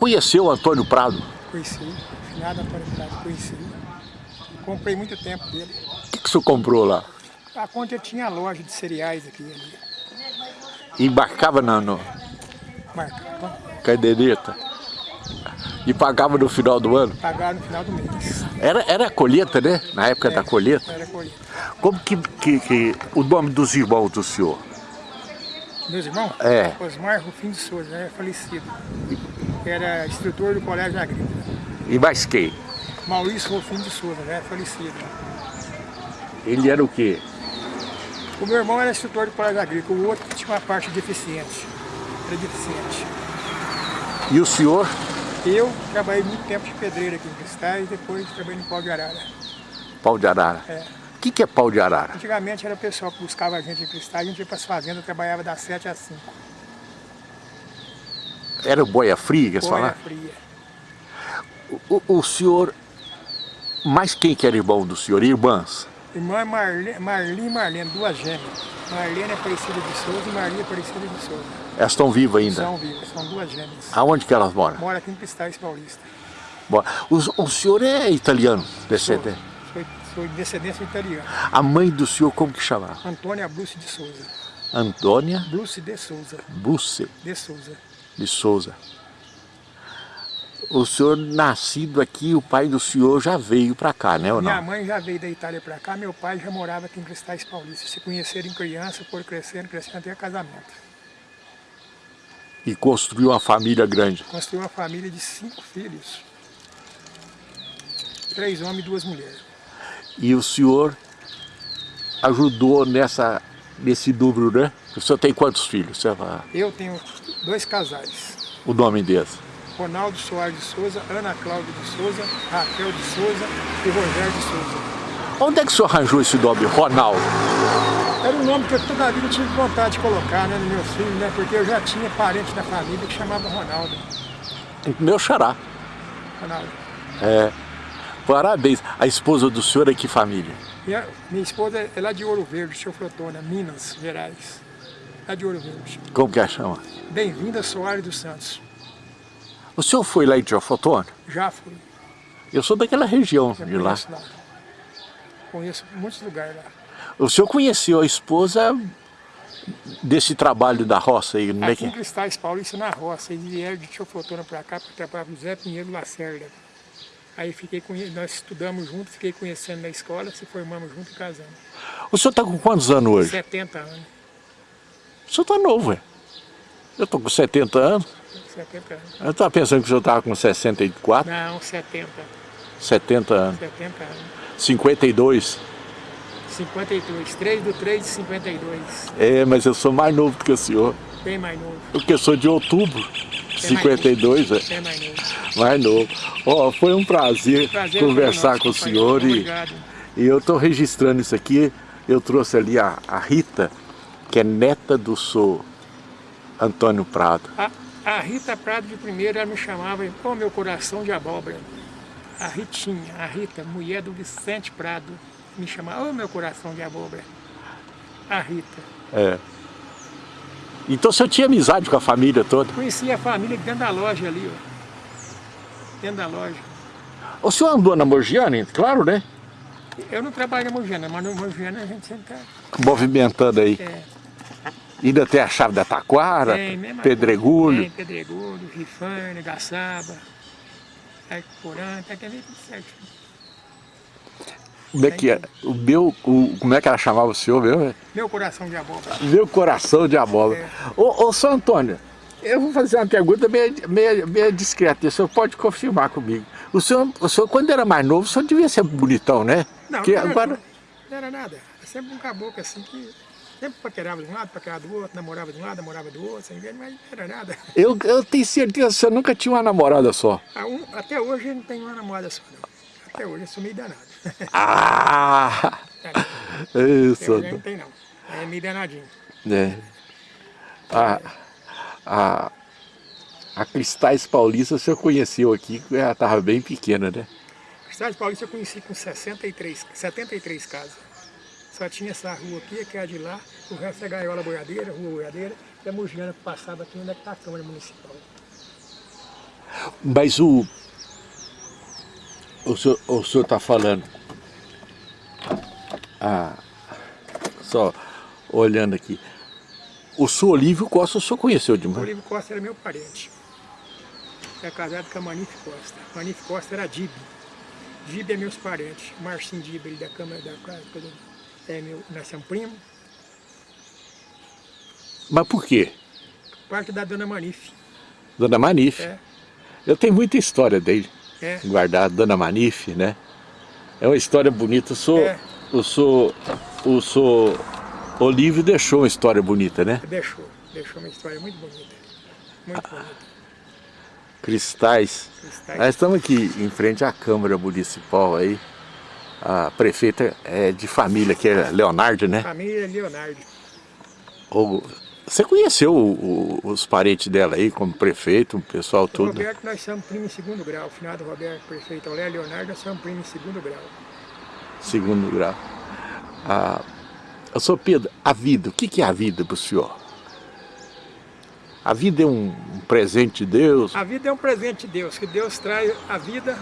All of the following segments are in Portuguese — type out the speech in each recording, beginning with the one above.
Conheceu o Antônio Prado? Conheci, finado Antônio Prado, conheci. Comprei muito tempo dele. O que, que o senhor comprou lá? A conta tinha loja de cereais aqui ali. E embarcava na no Marcava, caderneta? E pagava no final do ano? pagava no final do mês. Era, era a colheita, né? Na época da colheita. Era colheita. Como que, que, que o nome dos irmãos do senhor? Meus irmãos? É. Osmar Rufim de Souza, é falecido. Era instrutor do Colégio Agrícola. E mais quem? Maurício Rufim de Souza, é falecido. Ele era o quê? O meu irmão era instrutor do Colégio Agrícola, o outro tinha uma parte deficiente. Era deficiente. E o senhor? Eu trabalhei muito tempo de pedreiro aqui em Cristais e depois trabalhei no Pau de Arara. Pau de arara. É. O que, que é pau de arara? Antigamente era o pessoal que buscava a gente em Cristais, a gente ia para as fazendas, trabalhava das 7 às 5. Era boia fria que eles Boia fria. O, o senhor, mais quem que era irmão do senhor? Irmãs? Irmã é Marli, Marli e Marlene, duas gêmeas. Marlene é Aparecida de Souza e Marli é Aparecida de Souza. Elas estão vivas ainda? São vivas, são duas gêmeas. Aonde que elas moram? Mora aqui em Cristais Paulista. Bom, o, o senhor é italiano, descendente? Sou, sou de descendência italiana. A mãe do senhor como que chamava? Antônia Bruce de Souza. Antônia Bruce de Souza. Busse De Souza. De Souza. O senhor nascido aqui, o pai do senhor já veio para cá, né ou Minha não? mãe já veio da Itália para cá, meu pai já morava aqui em Cristais Paulista. Se conheceram em criança, foram crescendo, crescendo até casamento. E construiu uma família grande. Construiu uma família de cinco filhos. Três homens e duas mulheres. E o senhor ajudou nessa, nesse número, né? O senhor tem quantos filhos? Eu tenho dois casais. o nome deles. Ronaldo Soares de Souza, Ana Cláudia de Souza, Raquel de Souza e Rogério de Souza. Onde é que o senhor arranjou esse nome, Ronaldo? Era um nome que eu toda a vida tive vontade de colocar né, nos meus filhos, né? Porque eu já tinha parente da família que chamava Ronaldo. Meu xará. Ronaldo. É. Parabéns. A esposa do senhor é que família? Minha, minha esposa é lá de Ouro Verde, seu Frotona, Minas Gerais. Lá de Ouro Verde. Como que ela chama? Bem-vinda, Soares dos Santos. O senhor foi lá em Teofotone? Já fui. Eu sou daquela região de lá. conheço lá. Conheço muitos lugares lá. O senhor conheceu a esposa desse trabalho da roça aí, não é Aqui em que? Cristais Paulista, na roça, eles vieram de Teoflotona para cá para trabalhar com o Zé Pinheiro Lacerda. Aí fiquei conhe... nós estudamos juntos, fiquei conhecendo na escola, se formamos juntos e casamos. O senhor está com quantos anos hoje? 70 anos. O senhor está novo, é? Eu estou com 70 anos. 70 anos. Eu estava pensando que o senhor estava com 64, Não, 70. 70 anos. 70 anos. 52. 52. 3 do 3 de 52. É, mas eu sou mais novo do que o senhor. Bem mais novo. Porque eu sou de outubro. 52, é. Bem mais novo. Mais novo. Ó, foi um prazer, Prazer conversar foi com o nosso, senhor e, Obrigado. e eu estou registrando isso aqui. Eu trouxe ali a, a Rita, que é neta do senhor Antônio Prado. A, a Rita Prado de primeiro, ela me chamava, pô, meu coração de abóbora. A Ritinha, a Rita, mulher do Vicente Prado, me chamava, ô meu coração de abóbora. A Rita. É. Então o senhor tinha amizade com a família toda? Conheci a família dentro da loja ali, ó. Dentro da loja. O senhor andou na Morgiane? Claro, né? Eu não trabalho na Mogiana, mas na Mogiana a gente sempre tá... Movimentando aí. É, Ainda tem a chave da Taquara, tem, Pedregulho. coisa. Tem Pedregulho, Rifane, Gaçaba, Porã, tá querendo tudo. Como é que é? O meu, o, como é que ela chamava o senhor meu? Meu coração de abóbora. Meu coração de abóbora. É. Ô, ô, São Antônio, eu vou fazer uma pergunta meio, meio, meio discreta, o senhor pode confirmar comigo. O senhor, o senhor, quando era mais novo, o senhor devia ser bonitão, né? Não, Porque não, era, agora, não era nada. Era sempre um caboclo assim que sempre paquerava de um lado, paquerava do outro, namorava de um lado, namorava do outro, sem ver, mas não era nada. eu, eu tenho certeza que senhor nunca tinha uma namorada só. A um- até hoje eu não tenho uma namorada só, não. Até hoje eu sou meio danado. Ah! Até Isso. hoje eu não tenho não. É meio danadinho. É. A, a, a Cristais Paulista o senhor conheceu aqui, ela estava bem pequena, né? Cristais Paulista eu conheci com 63, 73 casas. Só tinha essa rua aqui, que é a de lá, o resto é Gaiola Boiadeira, Rua Boiadeira, e a Mugiana que passava aqui onde é que está a Câmara Municipal. Mas o... O senhor, o senhor tá falando... Ah, só olhando aqui. O senhor Olívio Costa, o senhor conheceu de O Olívio Costa era meu parente. É casado com a Manife Costa. Manife Costa era Dib. Dib é meus parentes. Marcinho Dib, ele da Câmara da Casa, é meu, nós somos primos. Mas por quê? Parte da Dona Manife. Dona Manife. É. Eu tenho muita história dele. É. Guardada, Dona Manife, né? É uma história bonita. Eu sou... É. Eu sou... Eu sou... Olívio deixou uma história bonita, né? Deixou. Deixou uma história muito bonita. Muito bonita. Cristais. Cristais. Nós estamos aqui em frente à Câmara Municipal aí. A prefeita é de família, que é Leonardo, né? Família Leonardo. O- Você conheceu o- o- os parentes dela aí, como prefeito, o pessoal O todo? Roberto, nós somos primos em segundo grau. O final do Roberto, prefeito Olé Leonardo, nós somos primos em segundo grau. Segundo grau. Ah, eu sou Pedro, a vida, o que que é a vida para o senhor? A vida é um, um presente de Deus? A vida é um presente de Deus, que Deus traz a vida,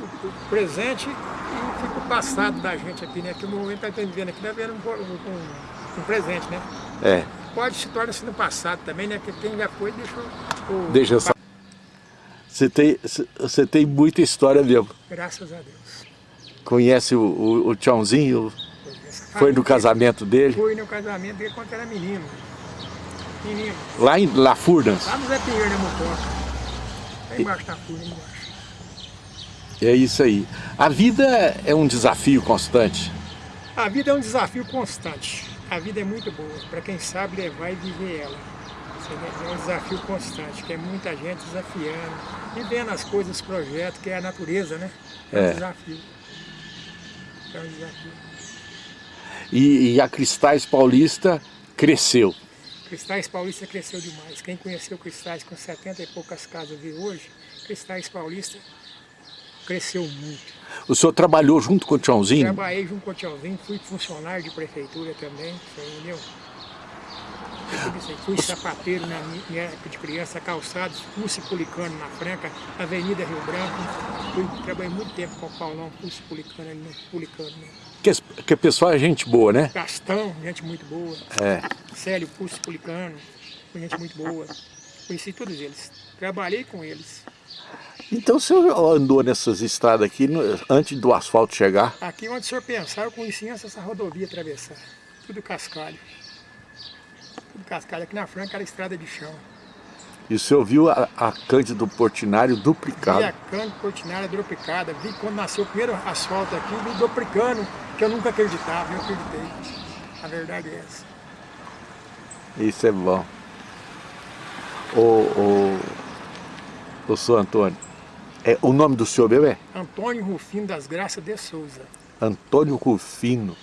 o, o presente e fica o passado da gente aqui, né? Que o momento que está vivendo aqui deve um, um, um presente, né? É, Pode se tornar-se no passado também, né? Porque quem já foi deixou o... deixa eu só... Você tem, você tem muita história mesmo. Graças a Deus. Conhece o, o, o Tchãozinho? Foi no casamento dele? Fui no casamento dele quando era menino. Menino. Lá em La Furnas? Lá no Zé Pinheiro, né, Motoca? Lá embaixo da embaixo. É isso aí. A vida é um desafio constante. A vida é um desafio constante. A vida é muito boa, para quem sabe levar e viver ela. É um desafio constante, que é muita gente desafiando, vivendo as coisas, os projetos, que é a natureza, né? É um É. desafio. É um desafio. E, e a Cristais Paulista cresceu. Cristais Paulista cresceu demais. Quem conheceu Cristais com 70 e poucas casas vê hoje, Cristais Paulista cresceu muito. O senhor trabalhou junto com o Tchãozinho? Trabalhei junto com o Tchãozinho, fui funcionário de prefeitura também, entendeu? Fui sapateiro na mi- minha época de criança, calçados, Pulse Pulicano na Franca, Avenida Rio Branco. Fui, trabalhei muito tempo com o Paulão, Pulse Pulicano ali no Pulicano. Né? Que, que o pessoal é gente boa, né? Gastão, gente muito boa. É. Célio Pulse Pulicano, gente muito boa. Conheci todos eles. Trabalhei com eles. Então o senhor andou nessas estradas aqui no- antes do asfalto chegar? Aqui onde o senhor pensar, eu conheci antes essa rodovia atravessar. Tudo cascalho. Tudo cascalho. Aqui na Franca era estrada de chão. E o senhor viu a, a Cândido Portinari Vi duplicada? a cana cortinária duplicada. Vi quando nasceu o primeiro asfalto aqui, vi duplicando, que eu nunca acreditava, eu acreditei. A verdade é essa. Isso é bom. Ô, ô, ô, senhor Antônio, é, o nome do senhor mesmo é Antônio Rufino das Graças de Souza. Antônio Rufino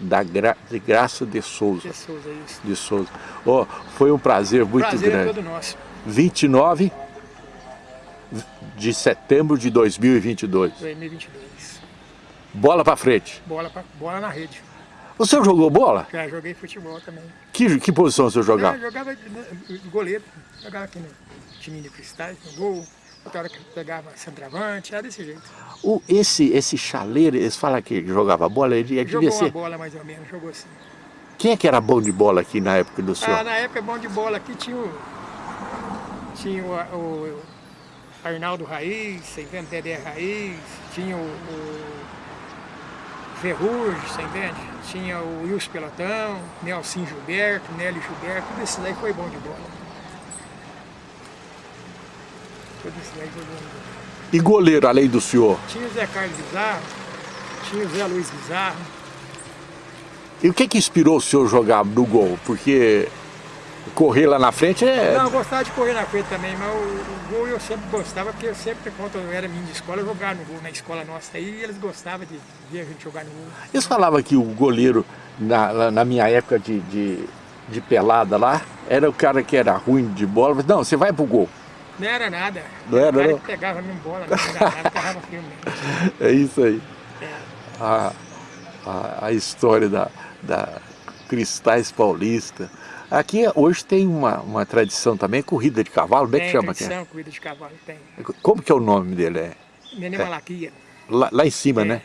da Gra, de Graça de Souza. De Souza, isso. De Souza. Ó, foi um prazer muito Prazer é grande. todo nosso. 29 de setembro de 2022. 2022. Bola pra frente. Bola, pra, bola na rede. O senhor jogou bola? Já joguei futebol também. Que, que posição o senhor Eu jogava? jogava de- de goleiro. Jogava aqui no time de cristais, no gol. Outra hora que pegava centroavante, era desse jeito. O, esse, esse chaleiro, eles falam que jogava bola, ele devia Jogou ser... bola mais ou menos, jogou assim. Quem é que era bom de bola aqui na época do senhor? Ah, na época bom de bola aqui tinha o. Tinha o, o Arnaldo Raiz, você entende? Dedé Raiz, tinha o, o Ferrugem, você entende? Tinha o Wilson Pelotão, Nelson Gilberto, Nélio Gilberto, tudo isso daí foi bom de bola. Tudo isso daí foi bom de bola. E goleiro, além do senhor? Tinha o Zé Carlos Bizarro, tinha o Zé Luiz Bizarro. E o que que inspirou o senhor jogar no gol? Porque correr lá na frente é... Não, eu gostava de correr na frente também, mas o, o gol eu sempre gostava, porque eu sempre, quando eu era menino de escola, eu jogava no gol na escola nossa aí, e eles gostavam de ver a gente jogar no gol. Eles falavam que o goleiro, na, na minha época de, de, de pelada lá, era o cara que era ruim de bola. Mas, não, você vai pro gol. Não era nada. Não era, não? pegava a minha bola, não era nada, filme mesmo. É isso aí. É. A, a, a história da, da Cristais Paulista, Aqui hoje tem uma, uma tradição também, corrida de cavalo, como é que chama? tradição, corrida de cavalo, tem. Como que é o nome dele? É? Nenê Malaquia. Lá, lá em cima, É. né?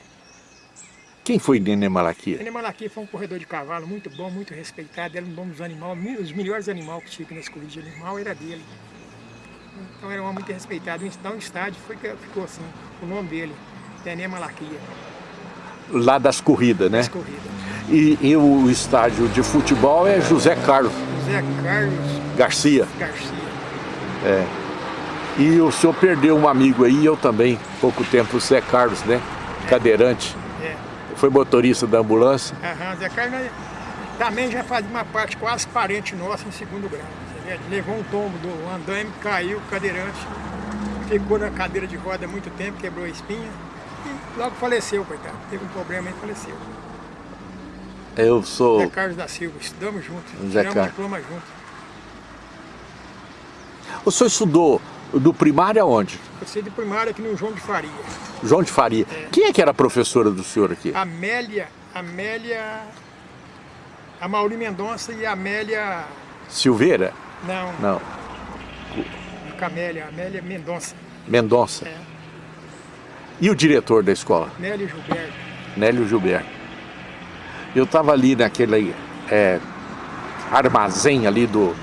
Quem foi Nenê Malaquia? Nenê Malaquia foi um corredor de cavalo muito bom, muito respeitado, era um bom dos animais, os melhores animais que tinha nesse corrida de animal era dele. Então era um homem muito respeitado. Então o estádio foi, que ficou assim, o nome dele, Nenê Malaquia, Lá das corridas, né? essa corrida. E, e o estádio de futebol é José Carlos José Carlos Garcia. Garcia. E o senhor perdeu um amigo aí, eu também, pouco tempo, o Zé Carlos, né? Cadeirante. É. Foi motorista da ambulância. Aham, Zé Carlos também já fazia uma parte quase parente nossa em segundo grau. Levou um tombo do andaime, caiu, cadeirante, ficou na cadeira de roda muito tempo, quebrou a espinha e logo faleceu, coitado. Teve um problema e faleceu. Eu sou... Zé Carlos da Silva, estudamos juntos, Zé tiramos Carlos. diploma juntos. O senhor estudou do primário aonde? Eu sei de primária aqui no João de Faria. João de Faria. Quem é que era a professora do senhor aqui? Amélia, Amélia, a Mauri Mendonça e a Amélia, Silveira? Não, Não. Camélia, Amélia Mendonça. Mendonça. É. E o diretor da escola? Nélio Gilberto. Nélio Gilberto. Eu estava ali naquele é, armazém ali do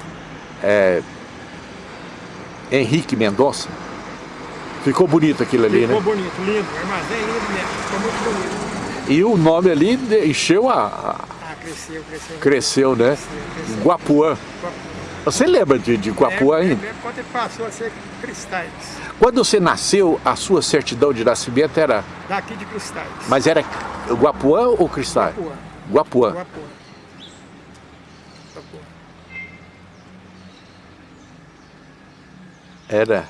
é, Henrique Mendonça. Ficou bonito aquilo ali, Ficou né? bonito, lindo, armazém lindo mesmo, ficou muito bonito. E o nome ali encheu a... a- Ah, cresceu, cresceu. cresceu, né? Cresceu, cresceu. Guapuã. Guapuã. Você lembra de, de Guapuã É, ainda? é, Quando ele passou a ser cristais, Quando você nasceu, a sua certidão de nascimento era... daqui de cristais. Mas era Guapuã ou Cristal? Guapuã. Guapuã. Guapuã. Guapuã. Era.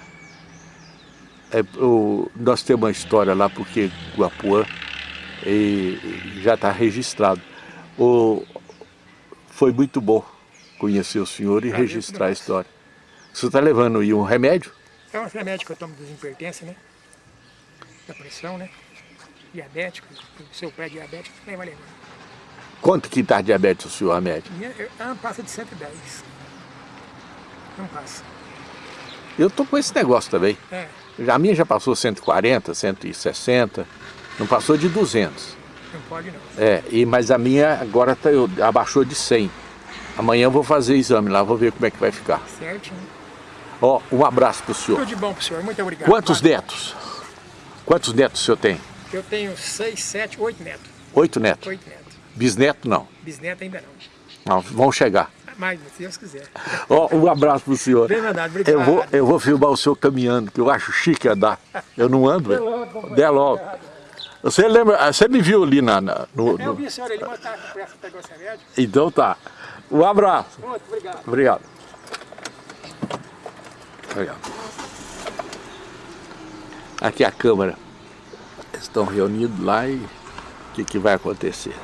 É, o, nós temos uma história lá porque Guapuã e já está registrado. O, foi muito bom conhecer o senhor e Prazer registrar a história. Você está levando aí um remédio? É um remédio que eu tomo desimpertência, né? Da pressão, né? Diabético, o seu pé é diabético, nem vai lembrar. Quanto que está diabetes o senhor, remédio? Minha, eu- passa de 110. Não passa. Eu tô com esse negócio também. É, A minha já passou 140, 160, não passou de 200. não pode não. É, e, mas a minha agora tá, eu- abaixou de 100. Amanhã eu vou fazer exame lá, vou ver como é que vai ficar. Certinho. Ó, um abraço pro senhor. Tudo de bom pro senhor, muito obrigado. Quantos netos? Quantos netos o senhor tem? Eu tenho seis, sete, oito netos. Oito netos. Oito netos. Bisneto não. Bisneto ainda não. Não, vão chegar. Mas, se Deus quiser. Ó, um abraço pro senhor. Bem mandado, obrigado. Eu vou, eu vou filmar o senhor caminhando, que eu acho chique andar. Eu não ando, velho. logo, Dê logo. Você lembra, você me viu ali na, na- no, Eu no- vi a senhora ali, mas tá com pressa, pegou esse remédio. Então tá. Um abraço. Muito obrigado. Obrigado. Obrigado. Aqui a Câmara. Estão reunidos lá e o que, que vai acontecer?